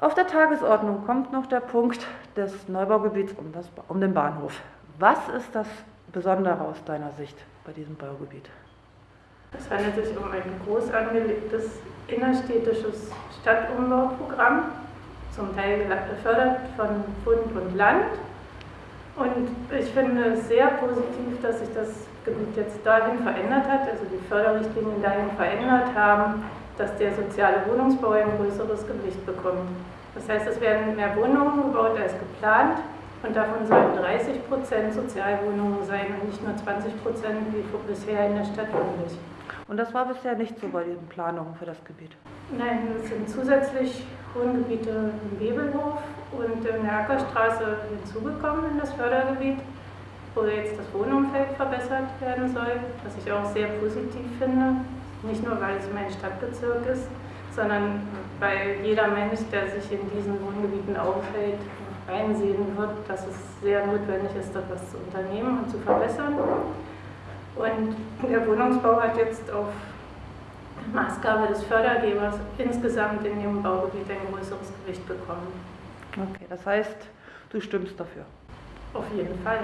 Auf der Tagesordnung kommt noch der Punkt des Neubaugebiets um, das, um den Bahnhof. Was ist das Besondere aus deiner Sicht bei diesem Baugebiet? Es handelt sich um ein groß angelegtes innerstädtisches Stadtumbauprogramm, zum Teil gefördert von Bund und Land. Und ich finde es sehr positiv, dass sich das Gebiet jetzt dahin verändert hat, also die Förderrichtlinien dahin verändert haben, dass der soziale Wohnungsbau ein größeres Gewicht bekommt. Das heißt, es werden mehr Wohnungen gebaut als geplant und davon sollen 30 Prozent Sozialwohnungen sein und nicht nur 20 Prozent wie bisher in der Stadt üblich. Und das war bisher nicht so bei diesen Planungen für das Gebiet? Nein, es sind zusätzlich Wohngebiete im Webelhof und in der Ackerstraße hinzugekommen in das Fördergebiet, wo jetzt das Wohnumfeld verbessert werden soll, was ich auch sehr positiv finde. Nicht nur, weil es mein Stadtbezirk ist, sondern weil jeder Mensch, der sich in diesen Wohngebieten aufhält, einsehen wird, dass es sehr notwendig ist, etwas zu unternehmen und zu verbessern. Und der Wohnungsbau hat jetzt auf Maßgabe des Fördergebers insgesamt in dem Baugebiet ein größeres Gewicht bekommen. Okay, das heißt, du stimmst dafür? Auf jeden Fall.